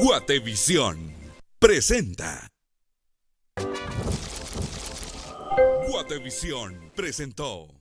Guatevisión presenta. Guatevisión presentó.